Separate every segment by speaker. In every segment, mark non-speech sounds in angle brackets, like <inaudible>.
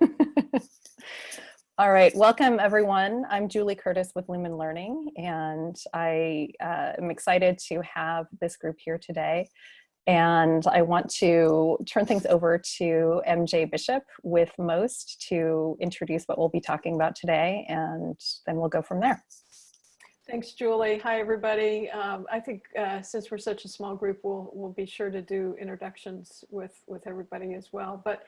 Speaker 1: <laughs> All right, welcome everyone. I'm Julie Curtis with Lumen Learning, and I uh, am excited to have this group here today. And I want to turn things over to MJ Bishop with MOST to introduce what we'll be talking about today, and then we'll go from there.
Speaker 2: Thanks, Julie. Hi, everybody. Um, I think uh, since we're such a small group, we'll, we'll be sure to do introductions with, with everybody as well. But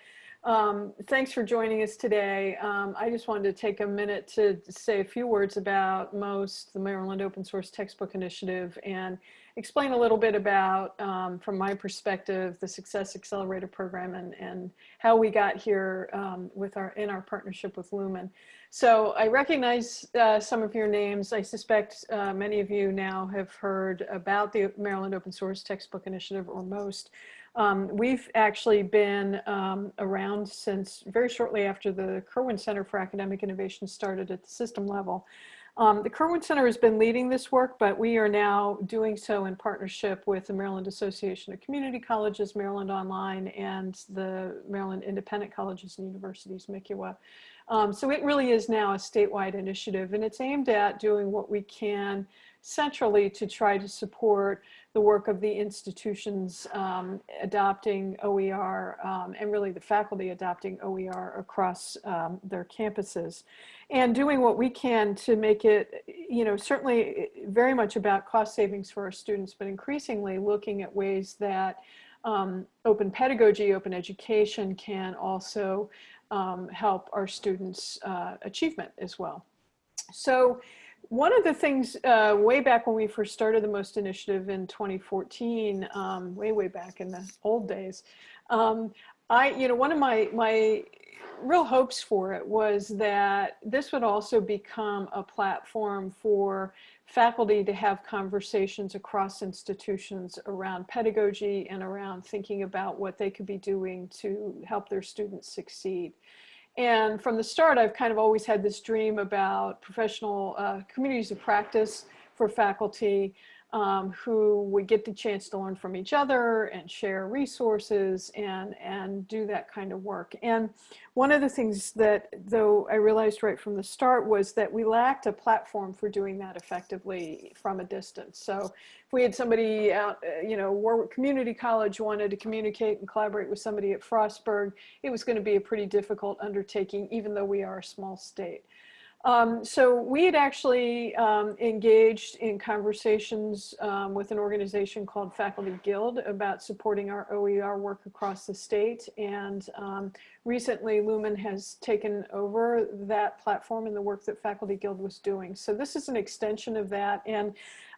Speaker 2: um, thanks for joining us today. Um, I just wanted to take a minute to say a few words about MOST, the Maryland Open Source Textbook Initiative, and explain a little bit about, um, from my perspective, the Success Accelerator Program and, and how we got here um, with our in our partnership with Lumen. So I recognize uh, some of your names. I suspect uh, many of you now have heard about the Maryland Open Source Textbook Initiative, or MOST. Um, we've actually been um, around since very shortly after the Kirwan Center for Academic Innovation started at the system level. Um, the Kirwan Center has been leading this work, but we are now doing so in partnership with the Maryland Association of Community Colleges, Maryland Online, and the Maryland Independent Colleges and Universities, MICUA. Um, so it really is now a statewide initiative, and it's aimed at doing what we can centrally to try to support the work of the institutions um, adopting OER um, and really the faculty adopting OER across um, their campuses and doing what we can to make it, you know, certainly very much about cost savings for our students, but increasingly looking at ways that um, open pedagogy, open education can also um, help our students' uh, achievement as well. So one of the things uh, way back when we first started the MOST initiative in 2014, um, way, way back in the old days, um, I, you know, one of my, my real hopes for it was that this would also become a platform for faculty to have conversations across institutions around pedagogy and around thinking about what they could be doing to help their students succeed. And from the start, I've kind of always had this dream about professional uh, communities of practice for faculty um, who would get the chance to learn from each other and share resources and, and do that kind of work. And one of the things that, though I realized right from the start was that we lacked a platform for doing that effectively from a distance. So if we had somebody out, uh, you know, Wor-Wic Community College wanted to communicate and collaborate with somebody at Frostburg, it was going to be a pretty difficult undertaking, even though we are a small state. Um, so we had actually um, engaged in conversations um, with an organization called Faculty Guild about supporting our OER work across the state. And um, recently Lumen has taken over that platform and the work that Faculty Guild was doing. So this is an extension of that. And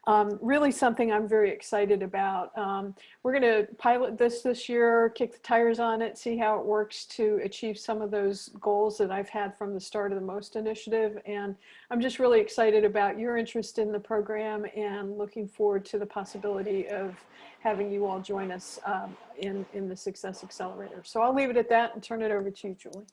Speaker 2: um, really something I'm very excited about. Um, we're going to pilot this this year, kick the tires on it, see how it works to achieve some of those goals that I've had from the start of the MOST initiative. And I'm just really excited about your interest in the program and looking forward to the possibility of having you all join us um, in, in the Success Accelerator. So I'll leave it at that and turn it over to you, Julie.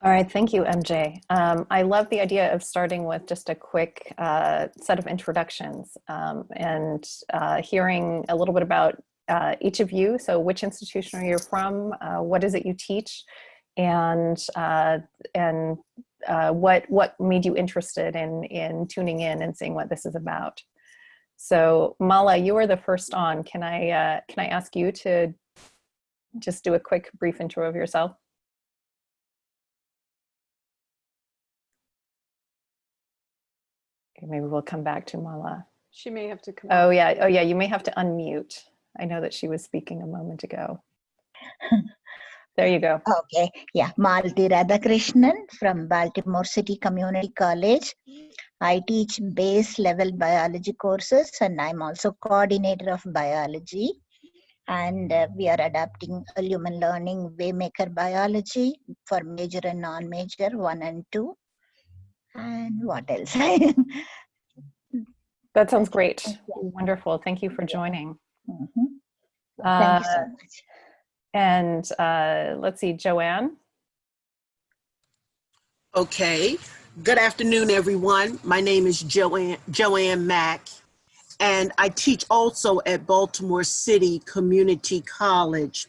Speaker 1: All right, thank you, MJ. Um, I love the idea of starting with just a quick uh, set of introductions um, and uh, hearing a little bit about uh, each of you. So which institution are you from? Uh, what is it you teach? And, uh, and uh, what, what made you interested in, in tuning in and seeing what this is about? So Mala, you are the first on. Can I, can I ask you to just do a quick brief intro of yourself? Maybe we'll come back to Mala.
Speaker 2: She may have to come.
Speaker 1: Oh yeah, oh yeah, you may have to unmute. I know that she was speaking a moment ago. <laughs> there you go.
Speaker 3: Okay, yeah, Malti Radhakrishnan from Baltimore City Community College. I teach base level biology courses and I'm also coordinator of biology. And uh, we are adapting Lumen Learning Waymaker Biology for major and non-major one and two and what else? <laughs>
Speaker 1: that sounds great. Wonderful. Thank you for joining.
Speaker 3: Mm -hmm. Thank you so uh, much.
Speaker 1: And uh, let's see, Joanne.
Speaker 4: Okay. Good afternoon, everyone. My name is Joanne, Joanne Mack, and I teach also at Baltimore City Community College.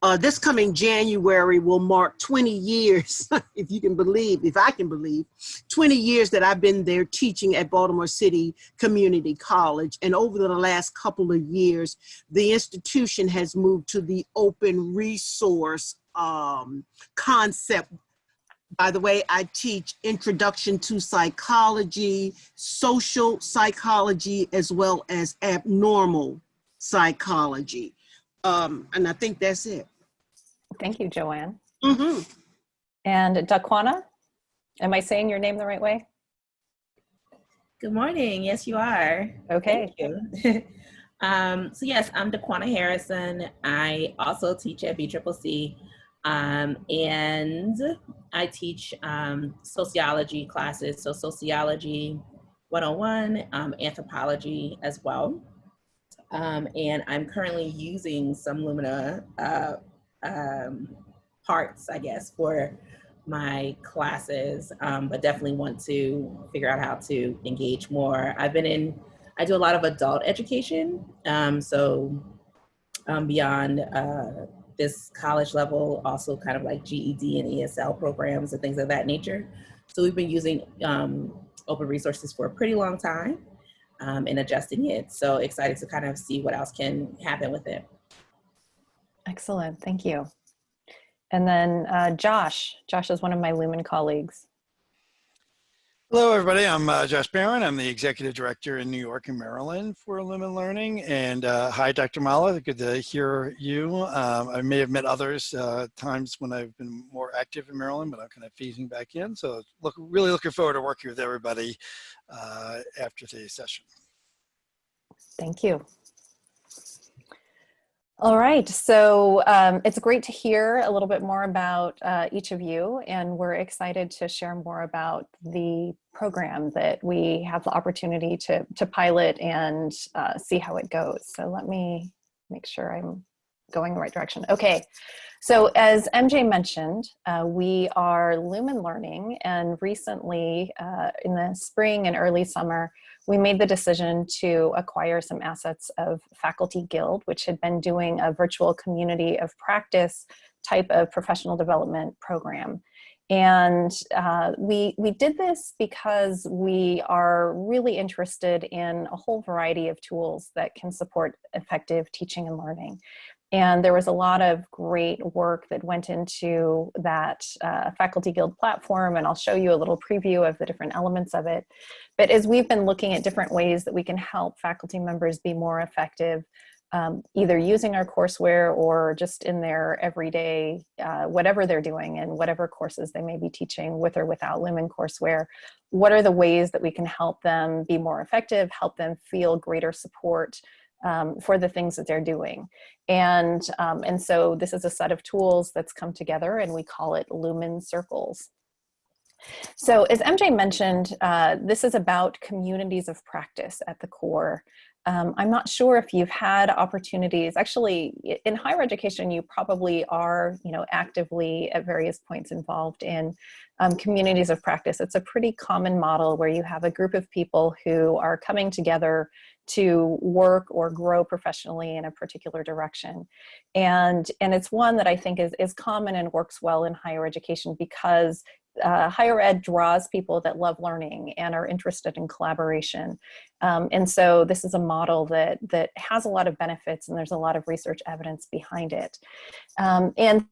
Speaker 4: Uh, this coming January will mark 20 years, <laughs> if you can believe, if I can believe, 20 years that I've been there teaching at Baltimore City Community College. And over the last couple of years, the institution has moved to the open resource um, concept by the way, I teach introduction to psychology, social psychology, as well as abnormal psychology. Um, and I think that's it.
Speaker 1: Thank you, Joanne.
Speaker 4: hmm
Speaker 1: And Daquana, am I saying your name the right way?
Speaker 5: Good morning. Yes, you are.
Speaker 1: Okay.
Speaker 5: Thank you. <laughs> um, so yes, I'm Daquana Harrison. I also teach at BCCC, um, and I teach um, sociology classes. So sociology 101, um, anthropology as well. Um, and I'm currently using some Lumina uh, um, parts, I guess, for my classes, um, but definitely want to figure out how to engage more. I've been in, I do a lot of adult education. Um, so um, beyond uh, this college level, also kind of like GED and ESL programs and things of that nature. So we've been using um, open resources for a pretty long time um, and adjusting it. So excited to kind of see what else can happen with it.
Speaker 1: Excellent. Thank you. And then uh, Josh. Josh is one of my Lumen colleagues.
Speaker 6: Hello, everybody. I'm uh, Josh Barron. I'm the executive director in New York and Maryland for Lumen Learning. And uh, hi, Dr. Mala. Good to hear you. Um, I may have met others uh, times when I've been more active in Maryland, but I'm kind of phasing back in. So look, really looking forward to working with everybody uh, after today's session.
Speaker 1: Thank you. All right, so um, it's great to hear a little bit more about uh, each of you, and we're excited to share more about the program that we have the opportunity to, to pilot and uh, see how it goes. So let me make sure I'm going the right direction. Okay, so as MJ mentioned, uh, we are Lumen Learning, and recently uh, in the spring and early summer, we made the decision to acquire some assets of Faculty Guild, which had been doing a virtual community of practice type of professional development program. And uh, we, we did this because we are really interested in a whole variety of tools that can support effective teaching and learning. And there was a lot of great work that went into that uh, Faculty Guild platform, and I'll show you a little preview of the different elements of it. But as we've been looking at different ways that we can help faculty members be more effective, um, either using our courseware or just in their everyday, uh, whatever they're doing and whatever courses they may be teaching with or without Lumen courseware, what are the ways that we can help them be more effective, help them feel greater support um, for the things that they're doing. And, um, and so this is a set of tools that's come together and we call it Lumen Circles. So as MJ mentioned, uh, this is about communities of practice at the core. Um, I'm not sure if you've had opportunities, actually in higher education, you probably are you know, actively at various points involved in um, communities of practice. It's a pretty common model where you have a group of people who are coming together to work or grow professionally in a particular direction. And, and it's one that I think is, is common and works well in higher education because uh, higher ed draws people that love learning and are interested in collaboration. Um, and so this is a model that, that has a lot of benefits and there's a lot of research evidence behind it. Um, and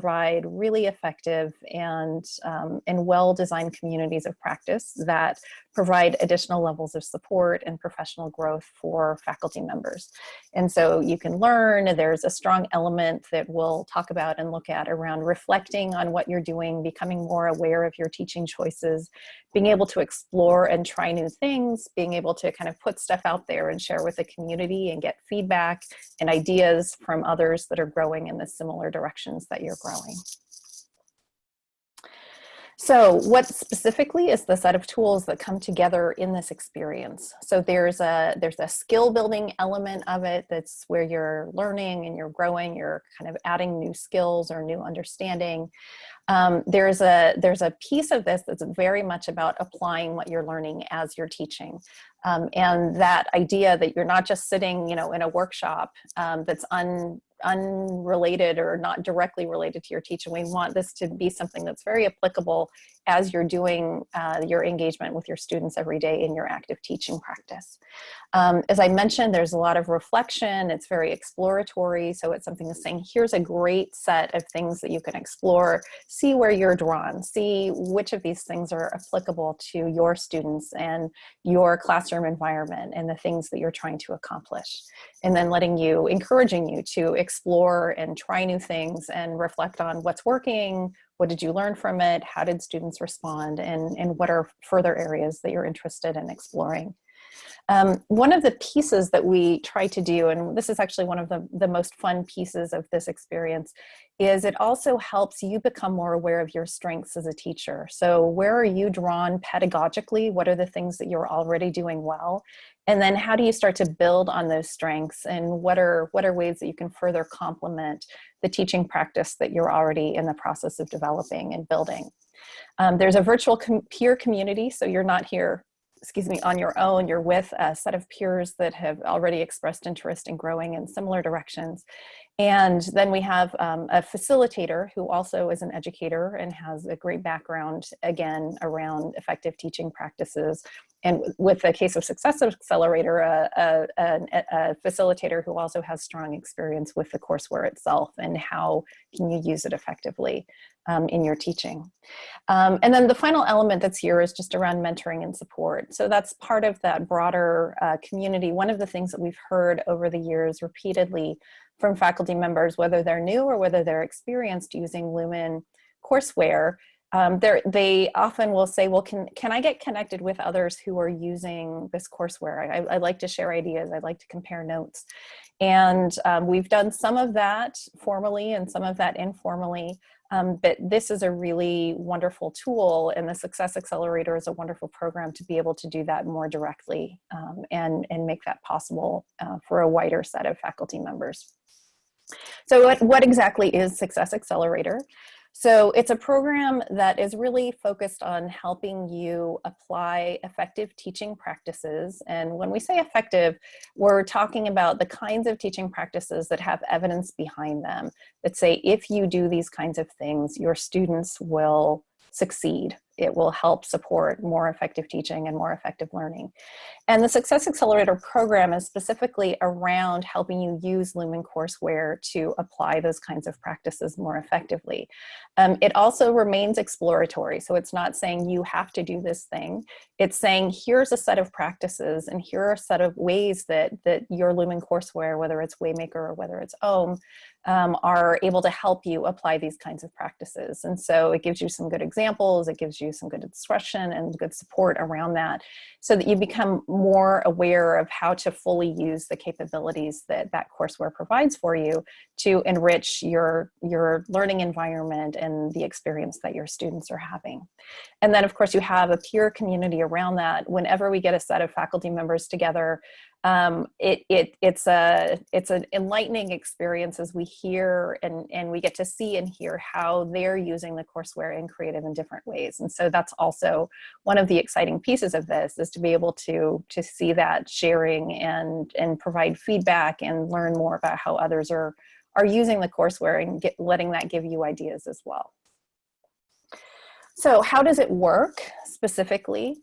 Speaker 1: provide really effective and, um, and well-designed communities of practice that provide additional levels of support and professional growth for faculty members. And so you can learn, there's a strong element that we'll talk about and look at around reflecting on what you're doing, becoming more aware of your teaching choices, being able to explore and try new things, being able to kind of put stuff out there and share with the community and get feedback and ideas from others that are growing in the similar directions that you're growing. So what specifically is the set of tools that come together in this experience? So there's a, there's a skill building element of it that's where you're learning and you're growing, you're kind of adding new skills or new understanding. um, there's a there's a piece of this that's very much about applying what you're learning as you're teaching. Um, and that idea that you're not just sitting, you know, in a workshop um, that's un, unrelated or not directly related to your teaching. We want this to be something that's very applicable as you're doing uh, your engagement with your students every day in your active teaching practice. Um, as I mentioned, there's a lot of reflection. It's very exploratory. So it's something that's saying, here's a great set of things that you can explore. See where you're drawn. See which of these things are applicable to your students and your classroom environment and the things that you're trying to accomplish. And then letting you, encouraging you to explore and try new things and reflect on what's working, what did you learn from it? How did students respond? And, and what are further areas that you're interested in exploring? Um, one of the pieces that we try to do, and this is actually one of the, the most fun pieces of this experience, is it also helps you become more aware of your strengths as a teacher. So where are you drawn pedagogically? What are the things that you're already doing well? And then how do you start to build on those strengths and what are, what are ways that you can further complement the teaching practice that you're already in the process of developing and building? Um, there's a virtual com peer community, so you're not here excuse me, on your own, you're with a set of peers that have already expressed interest in growing in similar directions. And then we have um, a facilitator who also is an educator and has a great background, again, around effective teaching practices. And with the case of Success Accelerator, a, a, a, a facilitator who also has strong experience with the courseware itself and how can you use it effectively um, in your teaching. Um, and then the final element that's here is just around mentoring and support. So that's part of that broader uh, community. One of the things that we've heard over the years repeatedly from faculty members, whether they're new or whether they're experienced using Lumen courseware, um, they often will say, well, can, can I get connected with others who are using this courseware? I, I like to share ideas. I'd like to compare notes. And um, we've done some of that formally and some of that informally. Um, but this is a really wonderful tool and the Success Accelerator is a wonderful program to be able to do that more directly um, and, and make that possible uh, for a wider set of faculty members. So what, what exactly is Success Accelerator? So it's a program that is really focused on helping you apply effective teaching practices. And when we say effective, we're talking about the kinds of teaching practices that have evidence behind them that say, if you do these kinds of things, your students will succeed it will help support more effective teaching and more effective learning. And the Success Accelerator program is specifically around helping you use Lumen courseware to apply those kinds of practices more effectively. Um, it also remains exploratory, so it's not saying you have to do this thing. It's saying here's a set of practices and here are a set of ways that, that your Lumen courseware, whether it's Waymaker or whether it's OHM, um, are able to help you apply these kinds of practices. And so it gives you some good examples, it gives you some good instruction and good support around that so that you become more aware of how to fully use the capabilities that that courseware provides for you to enrich your, your learning environment and the experience that your students are having. And then of course you have a peer community around that. Whenever we get a set of faculty members together, um, it, it, it's, a, it's an enlightening experience as we hear and, and we get to see and hear how they're using the courseware in creative and different ways. And so that's also one of the exciting pieces of this is to be able to, to see that sharing and, and provide feedback and learn more about how others are, are using the courseware and get, letting that give you ideas as well. So how does it work specifically?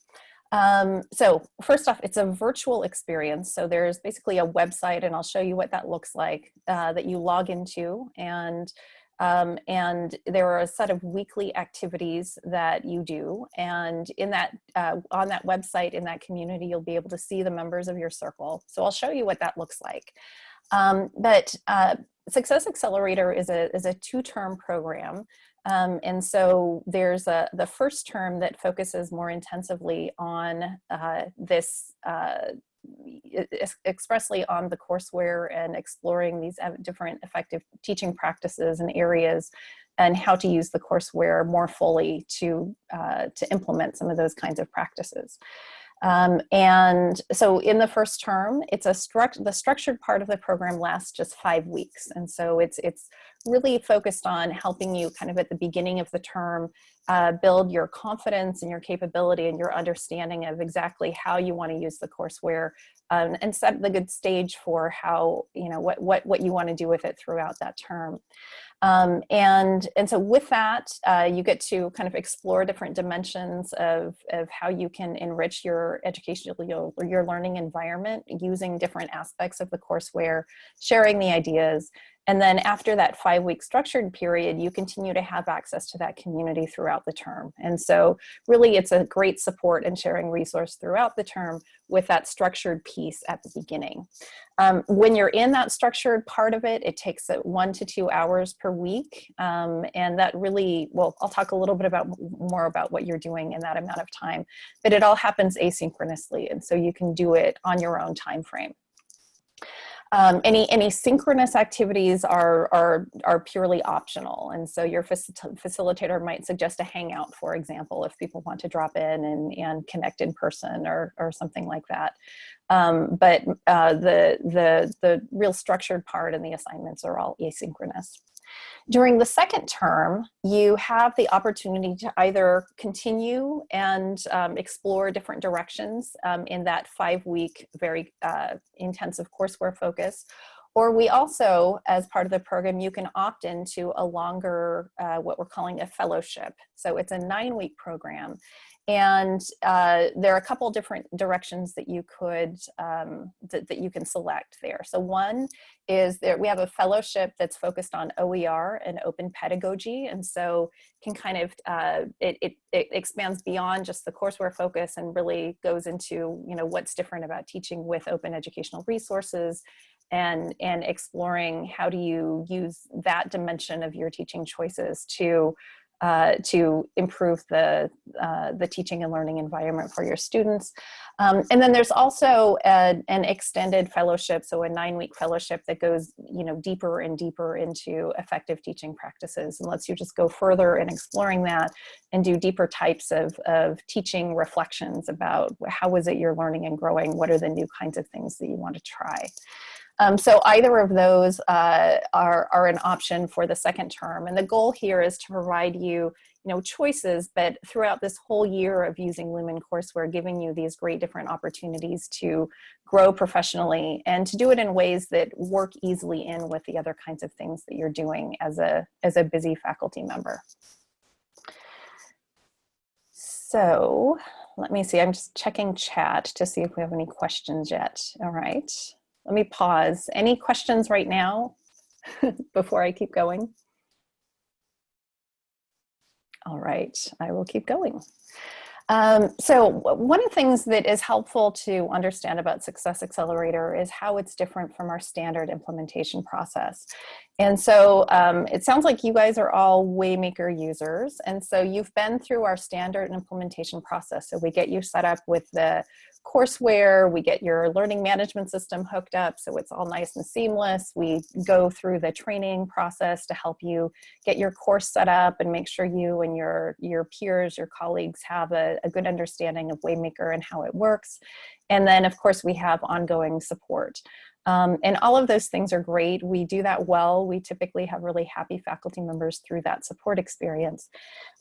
Speaker 1: Um, so first off, it's a virtual experience. So there's basically a website and I'll show you what that looks like uh, that you log into. And um, and there are a set of weekly activities that you do. And in that uh, on that website in that community you'll be able to see the members of your circle. So I'll show you what that looks like. Um, but uh, Success Accelerator is a, is a two-term program um, and so there's a, the first term that focuses more intensively on uh, this uh, expressly on the courseware and exploring these different effective teaching practices and areas and how to use the courseware more fully to, uh, to implement some of those kinds of practices. Um, and so in the first term, it's a struct the structured part of the program lasts just five weeks. And so it's, it's really focused on helping you kind of at the beginning of the term uh, build your confidence and your capability and your understanding of exactly how you want to use the courseware um, and set the good stage for how, you know, what, what, what you want to do with it throughout that term. Um, and, and so with that, uh, you get to kind of explore different dimensions of, of how you can enrich your educational, your, your learning environment using different aspects of the courseware, sharing the ideas, and then after that five week structured period, you continue to have access to that community throughout the term. And so really it's a great support and sharing resource throughout the term with that structured piece at the beginning. Um, when you're in that structured part of it, it takes one to two hours per week. Um, and that really, well, I'll talk a little bit about more about what you're doing in that amount of time, but it all happens asynchronously. And so you can do it on your own time frame. Um, any any synchronous activities are, are, are purely optional. And so your facilitator might suggest a hangout, for example, if people want to drop in and, and connect in person or, or something like that. Um, but uh, the, the, the real structured part and the assignments are all asynchronous. During the second term, you have the opportunity to either continue and um, explore different directions um, in that five week, very uh, intensive courseware focus, or we also, as part of the program, you can opt into a longer, uh, what we're calling a fellowship. So it's a nine week program and uh, there are a couple different directions that you could, um, that, that you can select there. So one is that we have a fellowship that's focused on OER and open pedagogy. And so can kind of, uh, it, it, it expands beyond just the courseware focus and really goes into, you know, what's different about teaching with open educational resources and, and exploring how do you use that dimension of your teaching choices to uh, to improve the, uh, the teaching and learning environment for your students. Um, and then there's also a, an extended fellowship, so a nine-week fellowship that goes you know, deeper and deeper into effective teaching practices and lets you just go further in exploring that and do deeper types of, of teaching reflections about how is it you're learning and growing, what are the new kinds of things that you want to try. Um, so either of those uh, are, are an option for the second term. And the goal here is to provide you, you know, choices, but throughout this whole year of using Lumen courseware, giving you these great different opportunities to grow professionally and to do it in ways that work easily in with the other kinds of things that you're doing as a, as a busy faculty member. So let me see, I'm just checking chat to see if we have any questions yet. All right. Let me pause. Any questions right now <laughs> before I keep going? All right, I will keep going. Um, so one of the things that is helpful to understand about Success Accelerator is how it's different from our standard implementation process. And so um, it sounds like you guys are all Waymaker users. And so you've been through our standard implementation process. So we get you set up with the courseware, we get your learning management system hooked up so it's all nice and seamless. We go through the training process to help you get your course set up and make sure you and your, your peers, your colleagues have a, a good understanding of Waymaker and how it works. And then of course we have ongoing support. Um, and all of those things are great. We do that well. We typically have really happy faculty members through that support experience.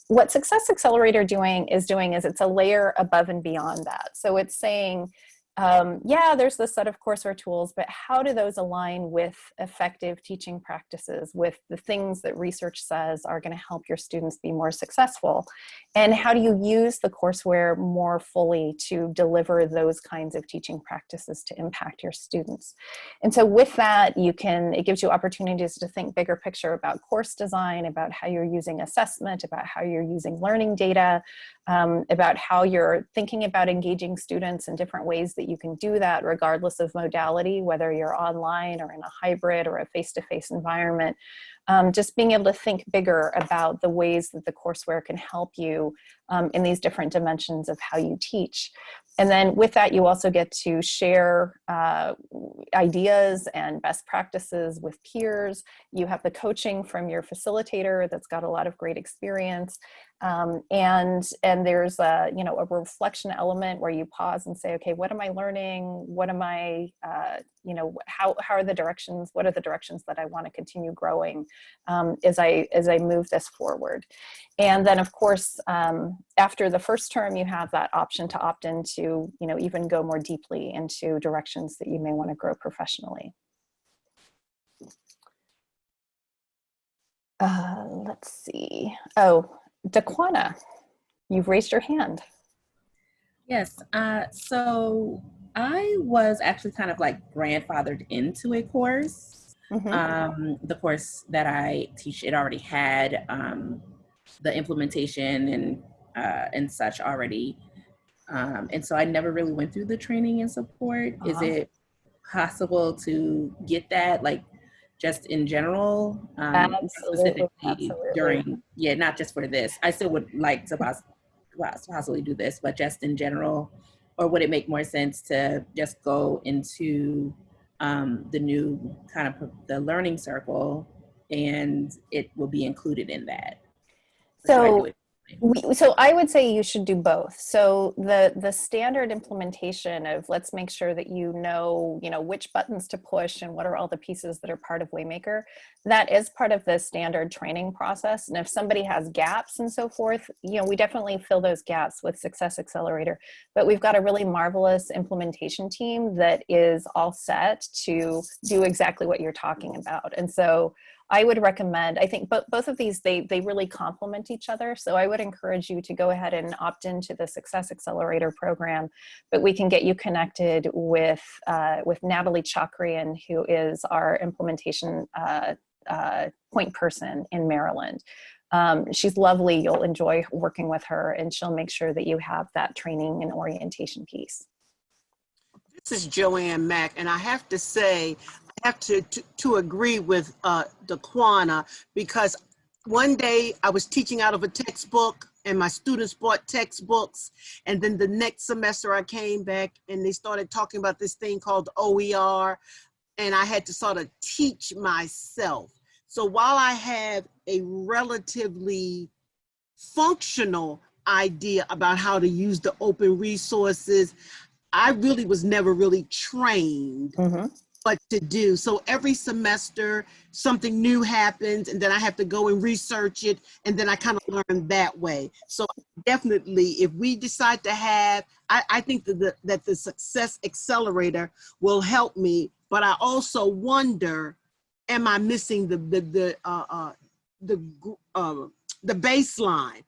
Speaker 1: What Success Accelerator doing is doing is it's a layer above and beyond that. So it's saying, um, yeah, there's the set of courseware tools, but how do those align with effective teaching practices, with the things that research says are gonna help your students be more successful? And how do you use the courseware more fully to deliver those kinds of teaching practices to impact your students? And so with that, you can, it gives you opportunities to think bigger picture about course design, about how you're using assessment, about how you're using learning data, um, about how you're thinking about engaging students in different ways that you can do that regardless of modality, whether you're online or in a hybrid or a face-to-face -face environment. Um, just being able to think bigger about the ways that the courseware can help you um, in these different dimensions of how you teach. And then with that, you also get to share uh, ideas and best practices with peers. You have the coaching from your facilitator that's got a lot of great experience. Um, and and there's a you know a reflection element where you pause and say, okay, what am I learning? What am I uh, you know how how are the directions? What are the directions that I want to continue growing um, as I as I move this forward? And then of course, um, after the first term, you have that option to opt into you know even go more deeply into directions that you may want to grow professionally. Uh, let's see. Oh, Daquana, you've raised your hand.
Speaker 5: Yes. Uh, so I was actually kind of like grandfathered into a course.
Speaker 1: Mhm.
Speaker 5: Um, the course that I teach, it already had um, the implementation and uh, and such already. Um, and so I never really went through the training and support. Is
Speaker 1: Uh-huh.
Speaker 5: it possible to get that, like, just in general, um, specifically
Speaker 1: absolutely.
Speaker 5: during? Yeah, not just for this. I still would like to poss- poss- possibly do this, but just in general, or would it make more sense to just go into um, the new kind of the learning circle, and it will be included in that? Or should I
Speaker 1: So
Speaker 5: do it
Speaker 1: We, so I would say you should do both. So the the standard implementation of let's make sure that you know you know which buttons to push and what are all the pieces that are part of Waymaker. That is part of the standard training process. And if somebody has gaps and so forth, you know we definitely fill those gaps with Success Accelerator. But we've got a really marvelous implementation team that is all set to do exactly what you're talking about. And so I would recommend, I think both both of these, they, they really complement each other. So I would encourage you to go ahead and opt into the Success Accelerator program, but we can get you connected with, uh, with Natalie Chakrian, who is our implementation uh, uh, point person in Maryland. Um, she's lovely. You'll enjoy working with her and she'll make sure that you have that training and orientation piece.
Speaker 4: This is Joanne Mack, and I have to say, Have to, to, agree with uh, Daquana because one day I was teaching out of a textbook and my students bought textbooks. And then the next semester I came back and they started talking about this thing called OER. And I had to sort of teach myself. So while I have a relatively functional idea about how to use the open resources, I really was never really trained
Speaker 1: Mhm.
Speaker 4: What to do. So every semester, something new happens, and then I have to go and research it, and then I kind of learn that way. So definitely, if we decide to have, I, I think that the, that the Success Accelerator will help me, but I also wonder, am I missing the the the uh, uh, the uh, the baseline?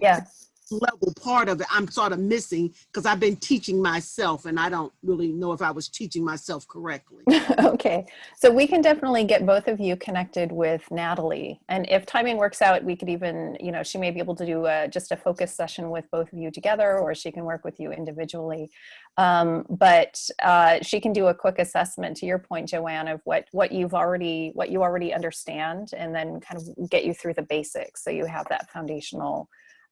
Speaker 1: Yeah.
Speaker 4: Level part of it I'm sort of missing because I've been teaching myself and I don't really know if I was teaching myself correctly. <laughs>
Speaker 1: okay, so we can definitely get both of you connected with Natalie. And if timing works out, we could even, you know, she may be able to do a, just a focus session with both of you together, or she can work with you individually. Um, but uh, she can do a quick assessment to your point, Joanne, of what, what you've already, what you already understand, and then kind of get you through the basics. So you have that foundational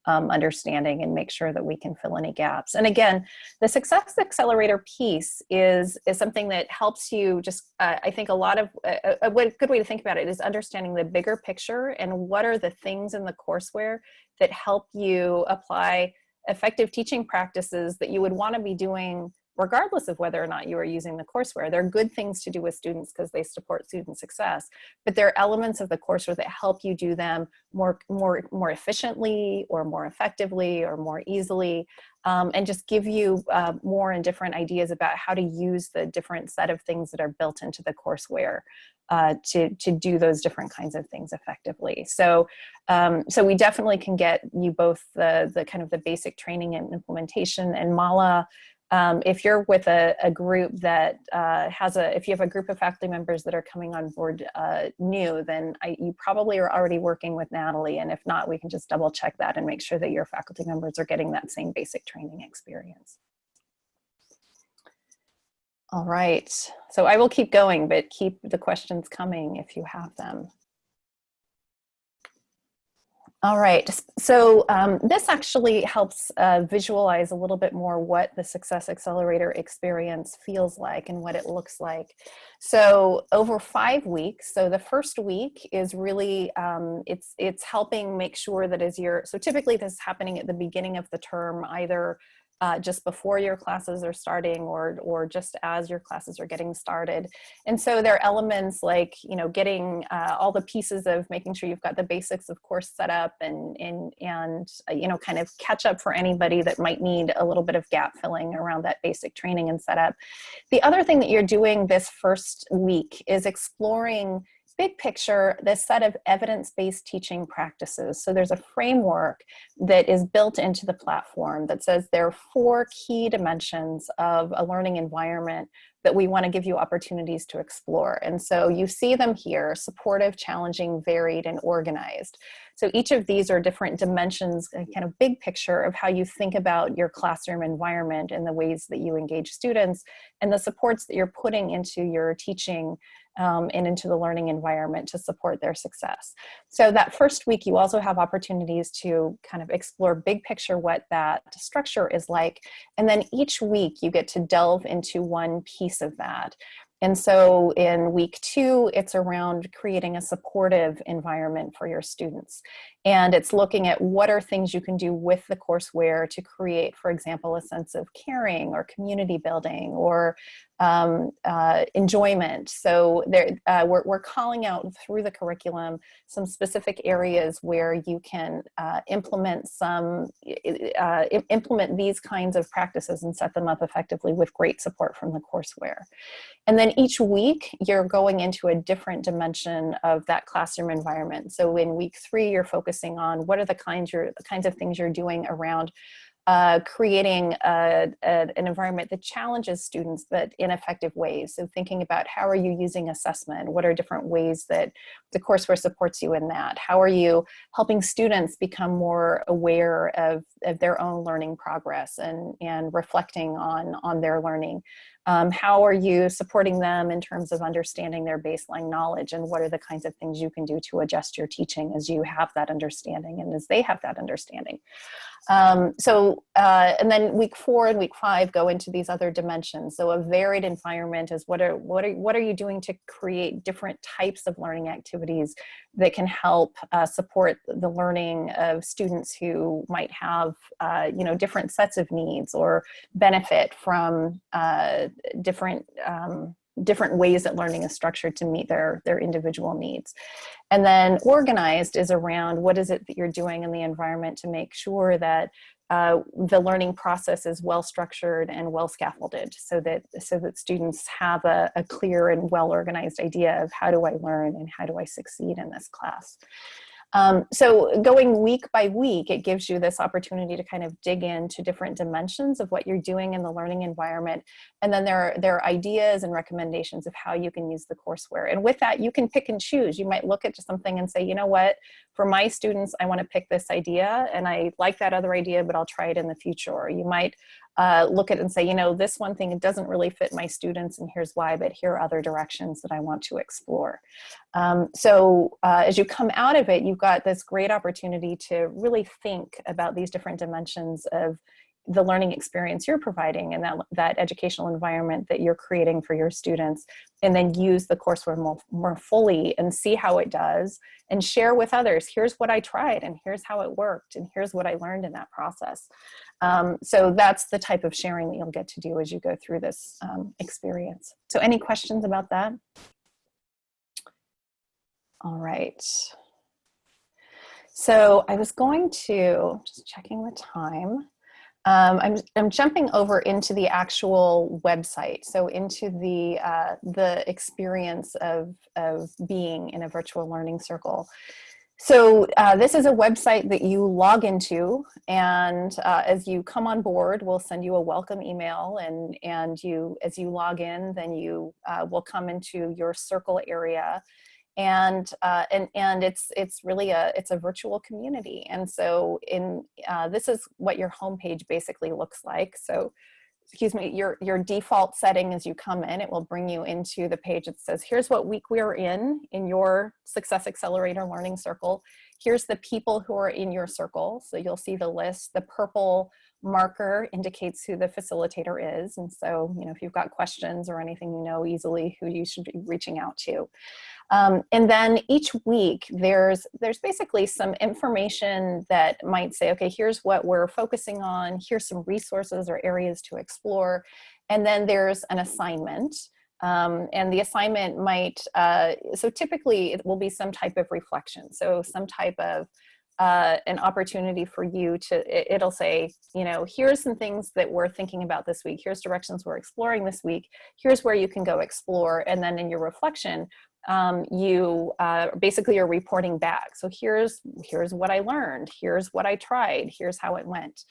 Speaker 1: um, understanding and make sure that we can fill any gaps. And again, the Success Accelerator piece is, is something that helps you just, uh, I think a lot of, a, a good way to think about it is understanding the bigger picture and what are the things in the courseware that help you apply effective teaching practices that you would want to be doing regardless of whether or not you are using the courseware. They're good things to do with students because they support student success, but there are elements of the courseware that help you do them more, more, more efficiently or more effectively or more easily um, and just give you uh, more and different ideas about how to use the different set of things that are built into the courseware uh, to, to do those different kinds of things effectively. So, um, so we definitely can get you both the, the kind of the basic training and implementation and Mala um, if you're with a, a group that uh, has a, if you have a group of faculty members that are coming on board uh, new, then I, you probably are already working with Natalie. And if not, we can just double check that and make sure that your faculty members are getting that same basic training experience. All right, so I will keep going, but keep the questions coming if you have them. All right, so um, this actually helps uh, visualize a little bit more what the Success Accelerator experience feels like and what it looks like. So over five weeks, so the first week is really, um, it's, it's helping make sure that as you're, so typically this is happening at the beginning of the term, either uh, just before your classes are starting or, or just as your classes are getting started. And so there are elements like, you know, getting uh, all the pieces of making sure you've got the basics of course set up and, and, and uh, you know, kind of catch up for anybody that might need a little bit of gap filling around that basic training and setup. The other thing that you're doing this first week is exploring big picture, this set of evidence-based teaching practices. So there's a framework that is built into the platform that says there are four key dimensions of a learning environment that we want to give you opportunities to explore. And so you see them here, supportive, challenging, varied, and organized. So each of these are different dimensions, uh, kind of big picture of how you think about your classroom environment and the ways that you engage students and the supports that you're putting into your teaching um, and into the learning environment to support their success. So that first week, you also have opportunities to kind of explore big picture what that structure is like. And then each week you get to delve into one piece of that. And so in week two, it's around creating a supportive environment for your students. And it's looking at what are things you can do with the courseware to create, for example, a sense of caring or community building or um, uh, enjoyment. So there, uh, we're, we're calling out through the curriculum some specific areas where you can uh, implement some, uh, implement these kinds of practices and set them up effectively with great support from the courseware. And each week you're going into a different dimension of that classroom environment. So in week three, you're focusing on what are the kinds, you're, the kinds of things you're doing around uh, creating a, a, an environment that challenges students but in effective ways. So thinking about how are you using assessment? What are different ways that the courseware supports you in that? How are you helping students become more aware of, of their own learning progress and, and reflecting on, on their learning? Um, how are you supporting them in terms of understanding their baseline knowledge and what are the kinds of things you can do to adjust your teaching as you have that understanding and as they have that understanding. Um, so, uh, and then week four and week five go into these other dimensions. So a varied environment is what are, what are, what are you doing to create different types of learning activities that can help uh, support the learning of students who might have, uh, you know, different sets of needs or benefit from uh, different um, different ways that learning is structured to meet their, their individual needs. And then organized is around what is it that you're doing in the environment to make sure that uh, the learning process is well structured and well scaffolded so that so that students have a, a clear and well organized idea of how do I learn and how do I succeed in this class. Um, so going week by week, it gives you this opportunity to kind of dig into different dimensions of what you're doing in the learning environment. And then there are, there are ideas and recommendations of how you can use the courseware. And with that, you can pick and choose. You might look at something and say, you know what, for my students, I want to pick this idea and I like that other idea, but I'll try it in the future. Or you might uh, look at it and say, you know, this one thing, it doesn't really fit my students and here's why, but here are other directions that I want to explore. Um, so uh, as you come out of it, you've got this great opportunity to really think about these different dimensions of the learning experience you're providing and that, that educational environment that you're creating for your students and then use the courseware more, more fully and see how it does and share with others here's what I tried and here's how it worked and here's what I learned in that process. Um, so that's the type of sharing that you'll get to do as you go through this um, experience. So any questions about that? All right. So I was going to just checking the time um, I'm, I'm jumping over into the actual website, so into the, uh, the experience of, of being in a virtual learning circle. So uh, this is a website that you log into and uh, as you come on board, we'll send you a welcome email and, and you, as you log in, then you uh, will come into your circle area and uh, and and it's it's really a it's a virtual community and so in uh, this is what your homepage basically looks like so excuse me your your default setting as you come in it will bring you into the page that says here's what week we're in in your success accelerator learning circle Here's the people who are in your circle. So you'll see the list. The purple marker indicates who the facilitator is. And so, you know, if you've got questions or anything, you know easily who you should be reaching out to. Um, and then each week there's there's basically some information that might say, okay, here's what we're focusing on, here's some resources or areas to explore. And then there's an assignment. Um, and the assignment might, uh, so typically it will be some type of reflection. So some type of uh, an opportunity for you to, it, it'll say, you know, here's some things that we're thinking about this week. Here's directions we're exploring this week. Here's where you can go explore. And then in your reflection, um, you uh, basically are reporting back. So here's, here's what I learned. Here's what I tried. Here's how it went.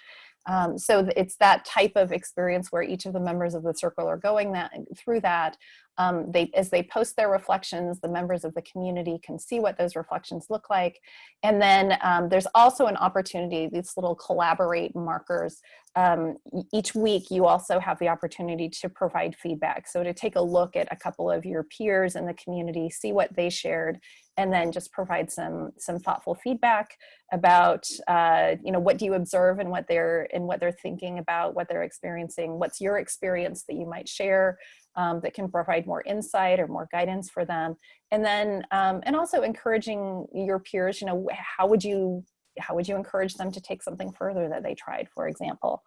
Speaker 1: Um, so it's that type of experience where each of the members of the circle are going that through that. Um, they, as they post their reflections, the members of the community can see what those reflections look like. And then um, there's also an opportunity, these little collaborate markers. Um, each week, you also have the opportunity to provide feedback. So to take a look at a couple of your peers in the community, see what they shared, and then just provide some some thoughtful feedback about uh, you know what do you observe and what they're and what they're thinking about what they're experiencing what's your experience that you might share um, that can provide more insight or more guidance for them and then um, and also encouraging your peers you know how would you how would you encourage them to take something further that they tried, for example?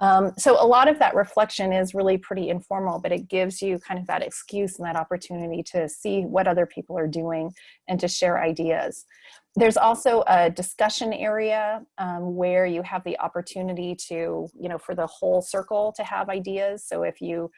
Speaker 1: Um, so a lot of that reflection is really pretty informal, but it gives you kind of that excuse and that opportunity to see what other people are doing and to share ideas. There's also a discussion area um, where you have the opportunity to, you know, for the whole circle to have ideas. So if you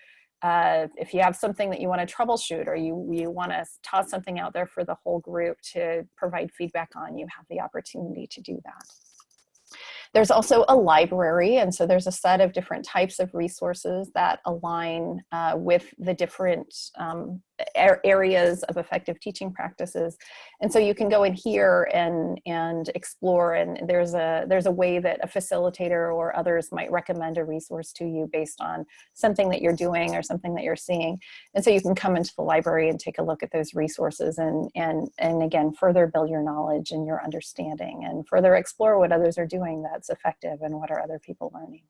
Speaker 1: uh, if you have something that you want to troubleshoot or you, you want to toss something out there for the whole group to provide feedback on, you have the opportunity to do that. There's also a library, and so there's a set of different types of resources that align uh, with the different um, areas of effective teaching practices. And so you can go in here and, and explore and there's a, there's a way that a facilitator or others might recommend a resource to you based on something that you're doing or something that you're seeing. And so you can come into the library and take a look at those resources and, and, and again, further build your knowledge and your understanding and further explore what others are doing that's effective and what are other people learning.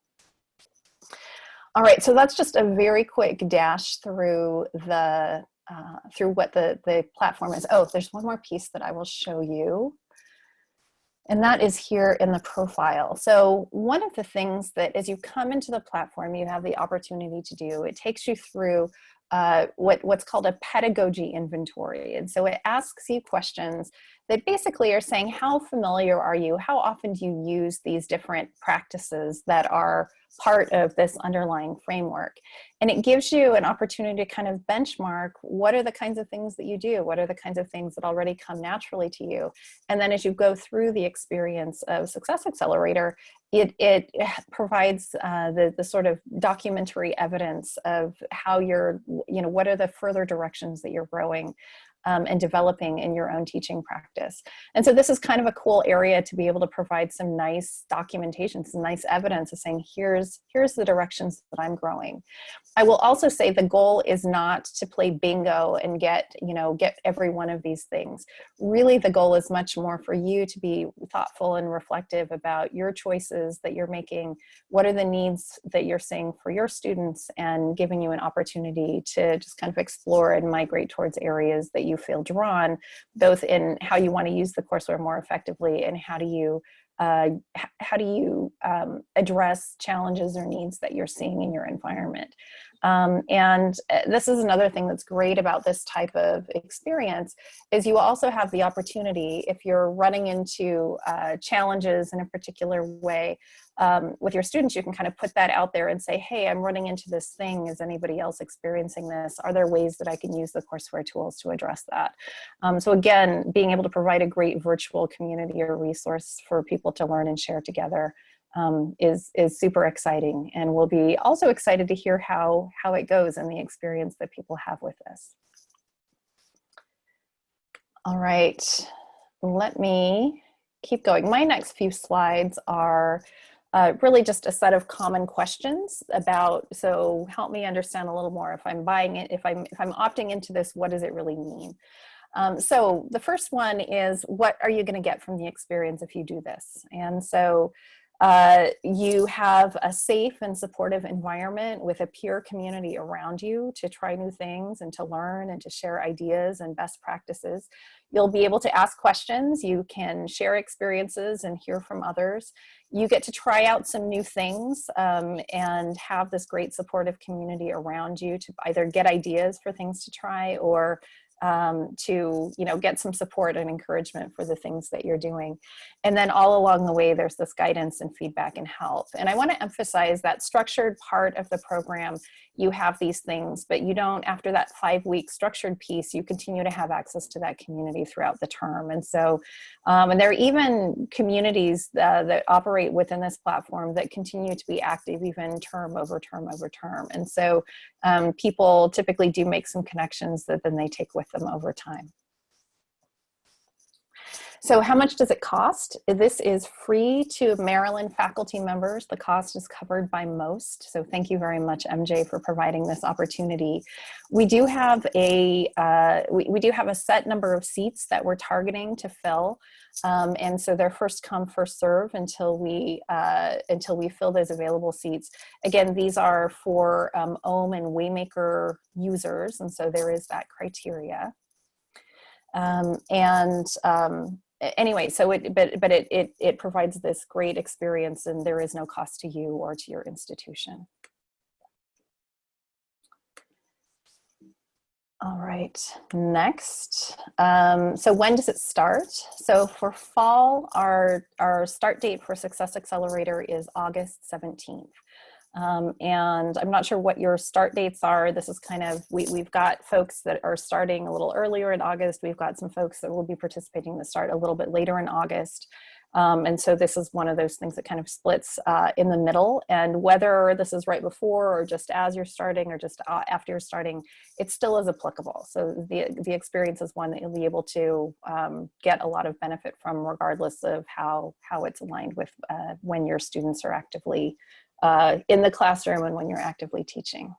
Speaker 1: All right, so that's just a very quick dash through the uh, through what the, the platform is. Oh, there's one more piece that I will show you. And that is here in the profile. So one of the things that as you come into the platform, you have the opportunity to do, it takes you through uh, what, what's called a pedagogy inventory. And so it asks you questions that basically are saying, how familiar are you? How often do you use these different practices that are part of this underlying framework. And it gives you an opportunity to kind of benchmark what are the kinds of things that you do? What are the kinds of things that already come naturally to you? And then as you go through the experience of Success Accelerator, it, it provides uh, the, the sort of documentary evidence of how you're, you know, what are the further directions that you're growing um, and developing in your own teaching practice. And so this is kind of a cool area to be able to provide some nice documentation, some nice evidence of saying, here's, here's the directions that I'm growing. I will also say the goal is not to play bingo and get, you know, get every one of these things. Really the goal is much more for you to be thoughtful and reflective about your choices that you're making, what are the needs that you're seeing for your students and giving you an opportunity to just kind of explore and migrate towards areas that you you feel drawn, both in how you want to use the courseware more effectively and how do you uh, how do you um, address challenges or needs that you're seeing in your environment. Um, and uh, this is another thing that's great about this type of experience is you also have the opportunity if you're running into uh, challenges in a particular way um, with your students, you can kind of put that out there and say, hey, I'm running into this thing. Is anybody else experiencing this? Are there ways that I can use the courseware tools to address that? Um, so again, being able to provide a great virtual community or resource for people to learn and share together um, is, is super exciting. And we'll be also excited to hear how, how it goes and the experience that people have with this. All right, let me keep going. My next few slides are uh, really just a set of common questions about, so help me understand a little more if I'm buying it, if I'm, if I'm opting into this, what does it really mean? Um, so the first one is what are you going to get from the experience if you do this? And so uh, you have a safe and supportive environment with a peer community around you to try new things and to learn and to share ideas and best practices. You'll be able to ask questions, you can share experiences and hear from others. You get to try out some new things um, and have this great supportive community around you to either get ideas for things to try or um, to you know get some support and encouragement for the things that you're doing. And then all along the way there's this guidance and feedback and help. And I want to emphasize that structured part of the program you have these things but you don't after that five week structured piece you continue to have access to that community throughout the term. And so um, and there are even communities uh, that operate within this platform that continue to be active even term over term over term. And so um, people typically do make some connections that then they take with them over time. So how much does it cost? This is free to Maryland faculty members. The cost is covered by MOST. So thank you very much, MJ, for providing this opportunity. We do have a, uh, we, we do have a set number of seats that we're targeting to fill. Um, and so they're first come, first serve until we, uh, until we fill those available seats. Again, these are for um, OHM and Waymaker users. And so there is that criteria. Um, and um, anyway, so it, but, but it, it, it provides this great experience and there is no cost to you or to your institution. All right, next. Um, so when does it start? So for fall, our, our start date for Success Accelerator is August 17th. Um, and I'm not sure what your start dates are. This is kind of, we, we've got folks that are starting a little earlier in August. We've got some folks that will be participating that start a little bit later in August. Um, and so this is one of those things that kind of splits uh, in the middle and whether this is right before or just as you're starting or just uh, after you're starting, it still is applicable. So the, the experience is one that you'll be able to um, get a lot of benefit from regardless of how, how it's aligned with uh, when your students are actively uh, in the classroom and when you're actively teaching.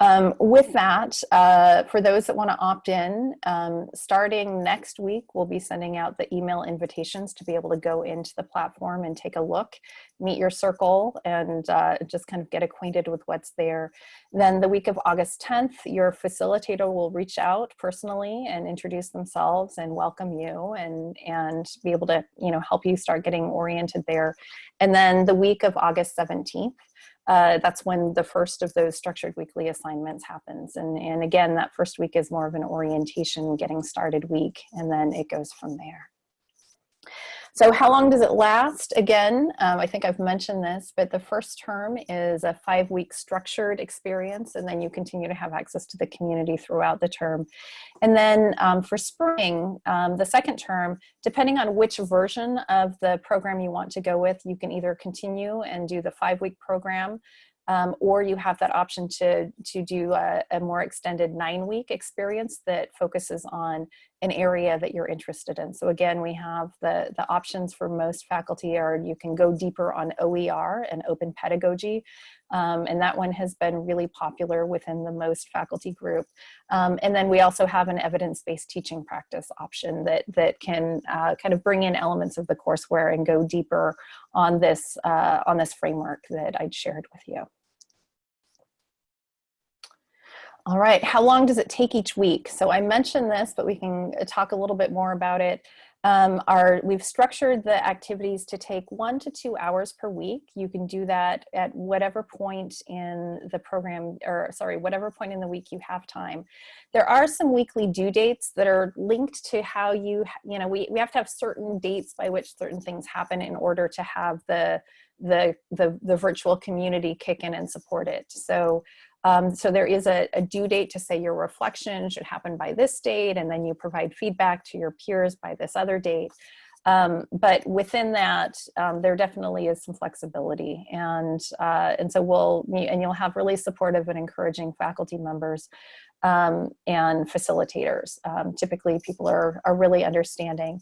Speaker 1: Um, with that, uh, for those that want to opt in, um, starting next week, we'll be sending out the email invitations to be able to go into the platform and take a look, meet your circle, and uh, just kind of get acquainted with what's there. Then the week of August 10th, your facilitator will reach out personally and introduce themselves and welcome you and, and be able to you know, help you start getting oriented there. And then the week of August 17th, uh, that's when the first of those structured weekly assignments happens. And, and again, that first week is more of an orientation, getting started week, and then it goes from there. So how long does it last? Again, um, I think I've mentioned this, but the first term is a five week structured experience and then you continue to have access to the community throughout the term. And then um, for spring, um, the second term, depending on which version of the program you want to go with, you can either continue and do the five week program um, or you have that option to, to do a, a, more extended nine week experience that focuses on an area that you're interested in. So again, we have the, the options for MOST faculty are you can go deeper on OER and open pedagogy. Um, and that one has been really popular within the MOST faculty group. Um, and then we also have an evidence-based teaching practice option that, that can uh, kind of bring in elements of the courseware and go deeper on this, uh, on this framework that I'd shared with you. All right, how long does it take each week? So I mentioned this, but we can uh, talk a little bit more about it. Um, our, we've structured the activities to take one to two hours per week. You can do that at whatever point in the program, or sorry, whatever point in the week you have time. There are some weekly due dates that are linked to how you, you know, we, we have to have certain dates by which certain things happen in order to have the, the, the, the virtual community kick in and support it. So um, so there is a, a, due date to say your reflection should happen by this date, and then you provide feedback to your peers by this other date. Um, but within that, um, there definitely is some flexibility. And, uh, and so we'll, and you'll have really supportive and encouraging faculty members um, and facilitators. Um, typically people are, are really understanding.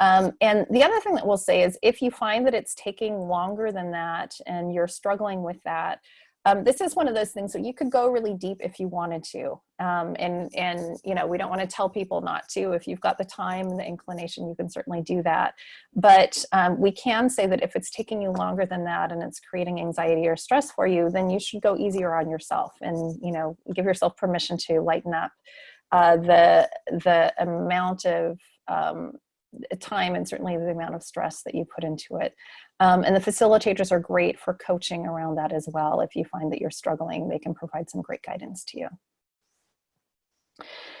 Speaker 1: Um, and the other thing that we'll say is if you find that it's taking longer than that and you're struggling with that, Um, this is one of those things that you could go really deep if you wanted to. Um, and, and, you know, we don't want to tell people not to. If you've got the time and the inclination, you can certainly do that. But um, we can say that if it's taking you longer than that and it's creating anxiety or stress for you, then you should go easier on yourself and, you know, give yourself permission to lighten up uh, the, the amount of um, time and certainly the amount of stress that you put into it. Um, and the facilitators are great for coaching around that as well. If you find that you're struggling, they can provide some great guidance to you.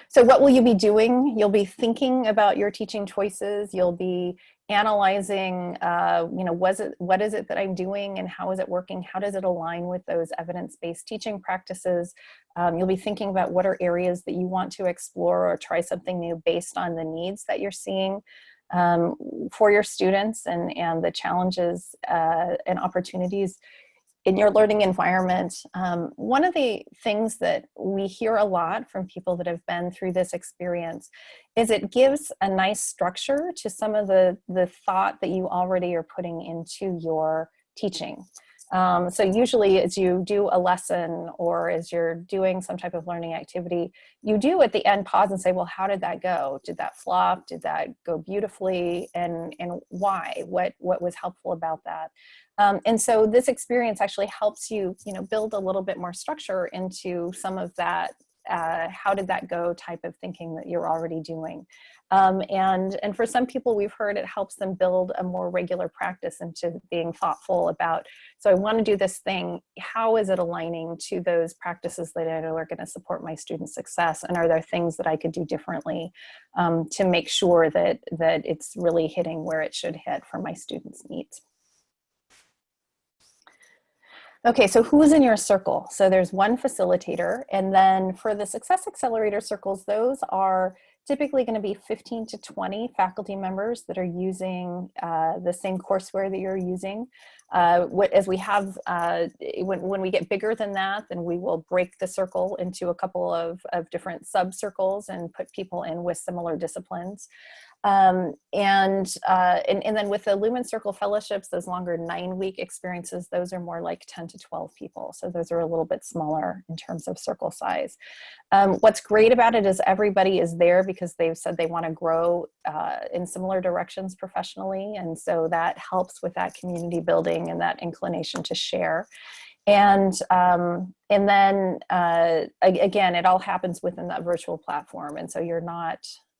Speaker 1: So what will you be doing? You'll be thinking about your teaching choices. You'll be analyzing, uh, you know, was it, what is it that I'm doing and how is it working? How does it align with those evidence-based teaching practices? Um, you'll be thinking about what are areas that you want to explore or try something new based on the needs that you're seeing um, for your students and, and the challenges uh, and opportunities in your learning environment. Um, one of the things that we hear a lot from people that have been through this experience is it gives a nice structure to some of the, the thought that you already are putting into your teaching. Um, so usually as you do a lesson or as you're doing some type of learning activity, you do at the end pause and say, well, how did that go? Did that flop? Did that go beautifully? And, and why? What, what was helpful about that? Um, and so this experience actually helps you, you know, build a little bit more structure into some of that uh, how did that go type of thinking that you're already doing. Um, and, and for some people we've heard it helps them build a more regular practice into being thoughtful about, so I wanna do this thing, how is it aligning to those practices that I know are gonna support my student success? And are there things that I could do differently um, to make sure that, that it's really hitting where it should hit for my students' needs? Okay, so who's in your circle? So there's one facilitator, and then for the Success Accelerator circles, those are typically going to be 15 to 20 faculty members that are using uh, the same courseware that you're using. Uh, what, as we have, uh, when, when we get bigger than that, then we will break the circle into a couple of, of different sub-circles and put people in with similar disciplines. Um, and, uh, and, and then with the Lumen Circle Fellowships, those longer nine week experiences, those are more like 10 to 12 people. So those are a little bit smaller in terms of circle size. Um, what's great about it is everybody is there because they've said they want to grow uh, in similar directions professionally. And so that helps with that community building and that inclination to share. And, um, and then uh, again, it all happens within that virtual platform. And so you're not,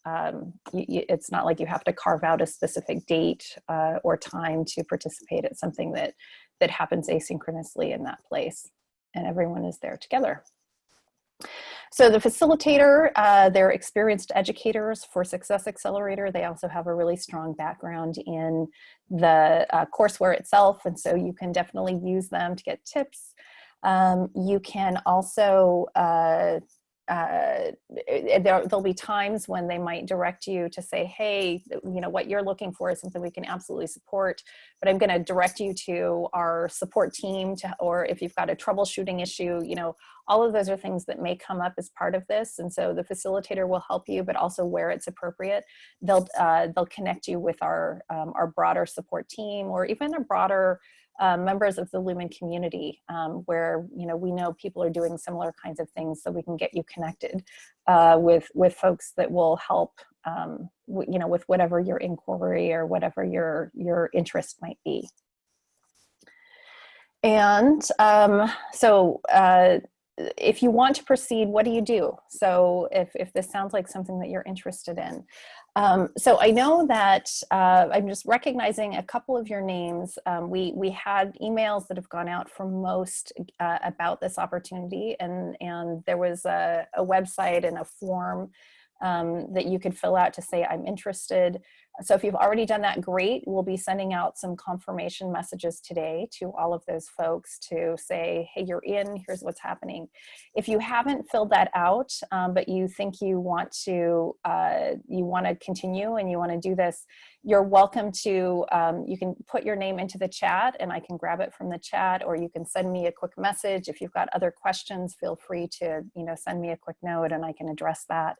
Speaker 1: um, you, you, it's not like you have to carve out a specific date uh, or time to participate. It's something that, that happens asynchronously in that place and everyone is there together. So the facilitator, uh, they're experienced educators for Success Accelerator. They also have a really strong background in the uh, courseware itself. And so you can definitely use them to get tips. Um, you can also uh, uh, there, will be times when they might direct you to say, hey, you know, what you're looking for is something we can absolutely support, but I'm going to direct you to our support team to, or if you've got a troubleshooting issue, you know, all of those are things that may come up as part of this. And so the facilitator will help you, but also where it's appropriate, they'll, uh, they'll connect you with our, um, our broader support team or even a broader uh, members of the Lumen community um, where you know we know people are doing similar kinds of things so we can get you connected uh, with with folks that will help um, you know with whatever your inquiry or whatever your your interest might be. And um, so uh, if you want to proceed, what do you do? So if, if this sounds like something that you're interested in. Um, so I know that uh, I'm just recognizing a couple of your names. Um, we, we had emails that have gone out from MOST uh, about this opportunity and, and there was a, a website and a form um, that you could fill out to say I'm interested. So if you've already done that, great. We'll be sending out some confirmation messages today to all of those folks to say, hey, you're in, here's what's happening. If you haven't filled that out, um, but you think you want to, uh, you want to continue and you want to do this, you're welcome to, um, you can put your name into the chat and I can grab it from the chat or you can send me a quick message. If you've got other questions, feel free to, you know, send me a quick note and I can address that.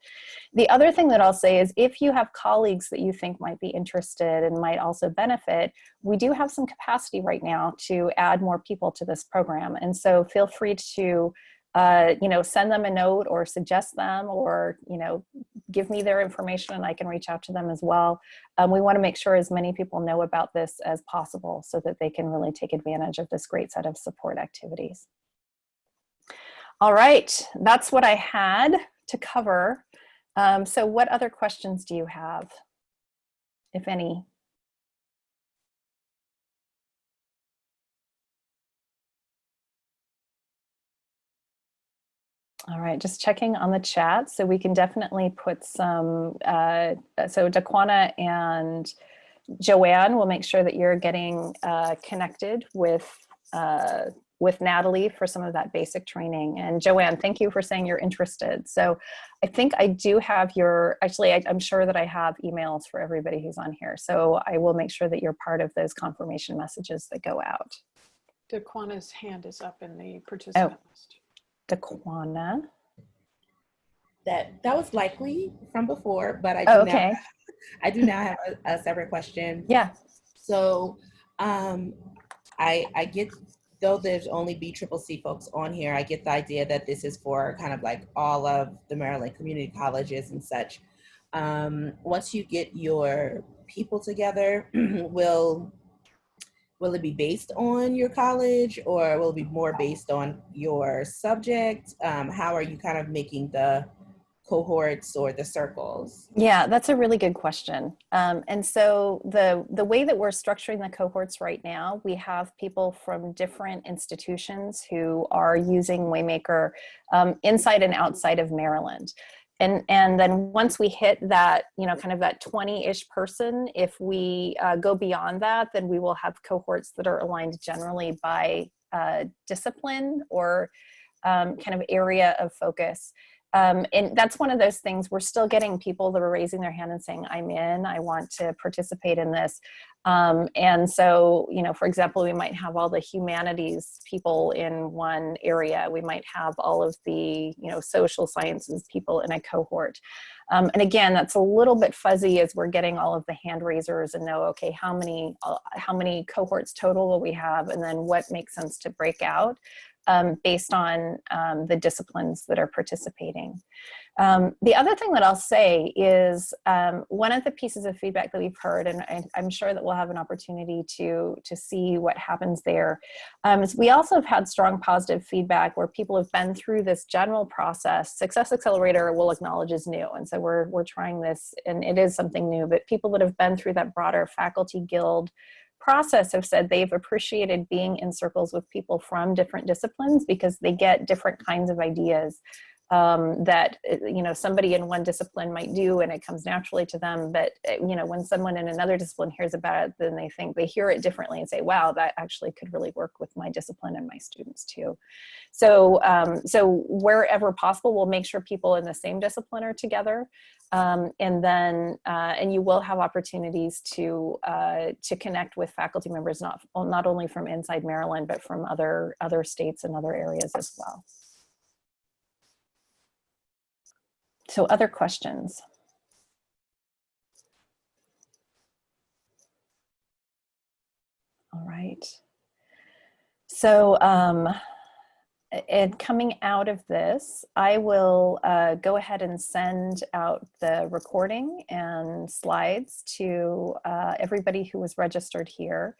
Speaker 1: The other thing that I'll say is if you have colleagues that you think might might be interested and might also benefit, we do have some capacity right now to add more people to this program. And so feel free to uh, you know, send them a note or suggest them or, you know, give me their information and I can reach out to them as well. Um, we wanna make sure as many people know about this as possible so that they can really take advantage of this great set of support activities. All right, that's what I had to cover. Um, so what other questions do you have, if any? All right, just checking on the chat. So we can definitely put some, uh, so Daquana and Joanne will make sure that you're getting uh, connected with, uh, with Natalie for some of that basic training. And Joanne, thank you for saying you're interested. So I think I do have your, actually, I, I'm sure that I have emails for everybody who's on here. So I will make sure that you're part of those confirmation messages that go out.
Speaker 2: Daquana's hand is up in the participant list.
Speaker 1: Daquana.
Speaker 5: That that was likely from before, but I do
Speaker 1: Oh,
Speaker 5: now
Speaker 1: okay. <laughs>
Speaker 5: I do now have a, a separate question.
Speaker 1: Yeah.
Speaker 5: So um, I I get though there's only B Triple C folks on here, I get the idea that this is for kind of like all of the Maryland community colleges and such. Um, once you get your people together, <clears throat> will will it be based on your college or will it be more based on your subject? Um, how are you kind of making the cohorts or the circles?
Speaker 1: Yeah, that's a really good question. Um, and so the, the way that we're structuring the cohorts right now, we have people from different institutions who are using Waymaker um, inside and outside of Maryland. And, and then once we hit that, you know, kind of that 20-ish person, if we uh, go beyond that, then we will have cohorts that are aligned generally by uh, discipline or um, kind of area of focus. Um, and that's one of those things we're still getting people that are raising their hand and saying i'm in i want to participate in this. Um, and so you know for example we might have all the humanities people in one area. We might have all of the you know social sciences people in a cohort. Um, and again that's a little bit fuzzy as we're getting all of the hand raisers and know okay how many uh, how many cohorts total will we have and then what makes sense to break out um, based on um, the disciplines that are participating. Um, the other thing that I'll say is um, one of the pieces of feedback that we've heard, and I, am sure that we'll have an opportunity to, to see what happens there, um, is we also have had strong positive feedback where people have been through this general process. Success Accelerator will acknowledge is new, and so we're, we're trying this, and it is something new, but people that have been through that broader faculty guild process have said they've appreciated being in circles with people from different disciplines because they get different kinds of ideas um, that uh, you know somebody in one discipline might do and it comes naturally to them but uh, you know when someone in another discipline hears about it then they think they hear it differently and say wow that actually could really work with my discipline and my students too so um, so wherever possible we'll make sure people in the same discipline are together um, and then uh, and you will have opportunities to uh, to connect with faculty members not not only from inside Maryland but from other other states and other areas as well. So other questions? All right. So um, and coming out of this, I will uh, go ahead and send out the recording and slides to uh, everybody who was registered here.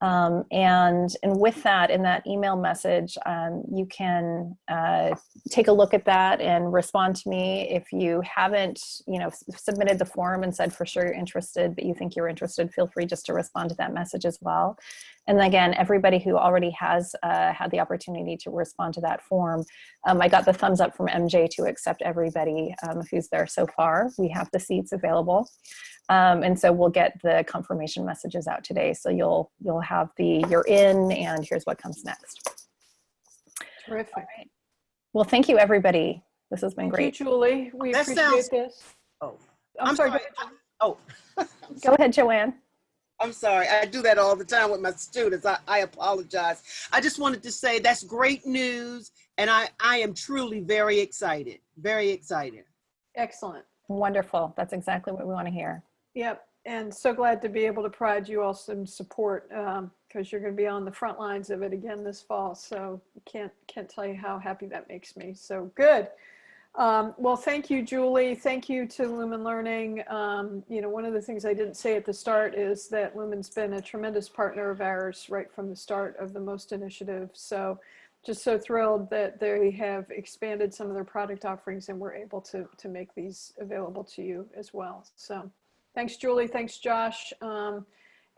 Speaker 1: Um, and, and with that, in that email message, um, you can uh, take a look at that and respond to me. If you haven't, you know, submitted the form and said for sure you're interested, but you think you're interested, feel free just to respond to that message as well. And again, everybody who already has uh, had the opportunity to respond to that form, um, I got the thumbs up from MJ to accept everybody um, who's there so far. We have the seats available. Um, and so we'll get the confirmation messages out today. So you'll you'll have the you're in and here's what comes next.
Speaker 2: Terrific.
Speaker 1: All right. Well, thank you, everybody. This has been
Speaker 2: Thank
Speaker 1: great.
Speaker 2: you, Julie. We
Speaker 4: That
Speaker 2: appreciate
Speaker 4: sounds-
Speaker 2: this.
Speaker 4: Oh,
Speaker 2: I'm,
Speaker 4: I'm
Speaker 2: sorry.
Speaker 4: sorry. Oh,
Speaker 1: Go ahead, Joanne.
Speaker 4: I'm sorry. I do that all the time with my students. I, I apologize. I just wanted to say that's great news. And I, I am truly very excited. Very excited.
Speaker 2: Excellent.
Speaker 1: Wonderful. That's exactly what we want to hear.
Speaker 2: Yep. and so glad to be able to provide you all some support um, because you're going to be on the front lines of it again this fall. So can't can't tell you how happy that makes me. So good. Um, well, thank you, Julie. Thank you to Lumen Learning. Um, you know, one of the things I didn't say at the start is that Lumen's been a tremendous partner of ours right from the start of the MOST initiative. So just so thrilled that they have expanded some of their product offerings and we're able to, to make these available to you as well. So thanks, Julie. Thanks, Josh. Um,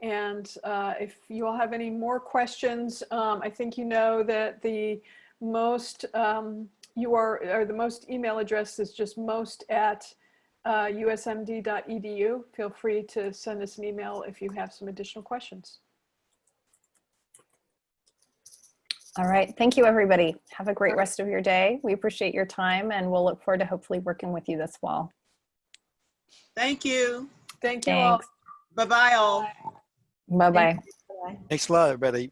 Speaker 2: and uh, if you all have any more questions, um, I think you know that the MOST um, you are, or the MOST email address is just most at uh, usmd.edu. Feel free to send us an email if you have some additional questions.
Speaker 1: All right. Thank you, everybody. Have a great rest of your day. We appreciate your time and we'll look forward to hopefully working with you this fall.
Speaker 4: Thank you.
Speaker 2: Thank you all.
Speaker 1: Thanks.
Speaker 4: Bye-bye all.
Speaker 1: Bye-bye.
Speaker 6: Thanks a lot, everybody.